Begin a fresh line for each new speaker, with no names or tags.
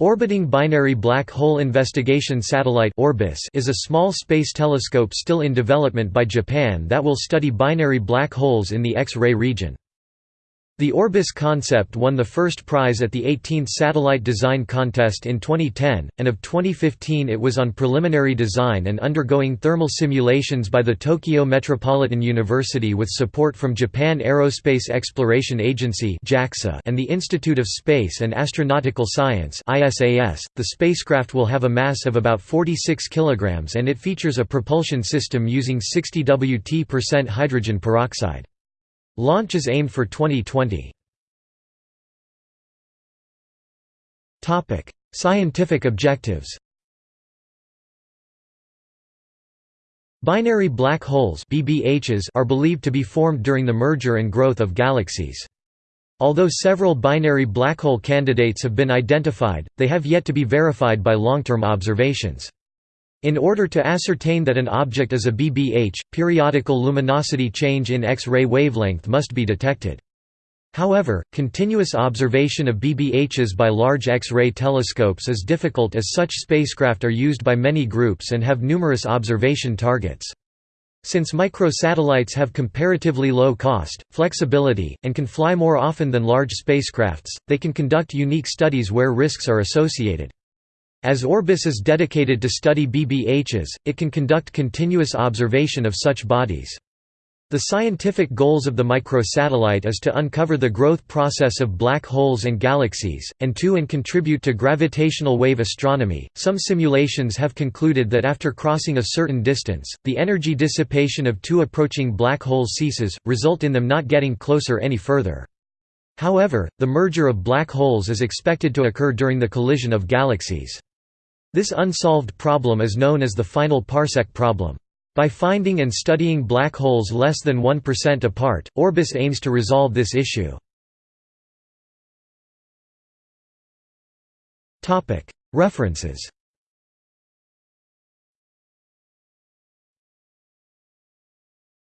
Orbiting Binary Black Hole Investigation Satellite is a small space telescope still in development by Japan that will study binary black holes in the X-ray region. The Orbis concept won the first prize at the 18th Satellite Design Contest in 2010, and of 2015 it was on preliminary design and undergoing thermal simulations by the Tokyo Metropolitan University with support from Japan Aerospace Exploration Agency and the Institute of Space and Astronautical Science .The spacecraft will have a mass of about 46 kg and it features a propulsion system using 60 Wt% hydrogen peroxide. Launch is aimed for 2020. Topic: Scientific objectives Binary black holes BBHs are believed to be formed during the merger and growth of galaxies. Although several binary black hole candidates have been identified, they have yet to be verified by long-term observations. In order to ascertain that an object is a BBH, periodical luminosity change in X-ray wavelength must be detected. However, continuous observation of BBHs by large X-ray telescopes is difficult as such spacecraft are used by many groups and have numerous observation targets. Since microsatellites have comparatively low cost, flexibility, and can fly more often than large spacecrafts, they can conduct unique studies where risks are associated. As Orbis is dedicated to study BBHs, it can conduct continuous observation of such bodies. The scientific goals of the microsatellite is to uncover the growth process of black holes and galaxies, and to and contribute to gravitational wave astronomy. Some simulations have concluded that after crossing a certain distance, the energy dissipation of two approaching black holes ceases, result in them not getting closer any further. However, the merger of black holes is expected to occur during the collision of galaxies. This unsolved problem is known as the final parsec problem. By finding and studying black holes less than 1% apart, Orbis aims to resolve this issue. References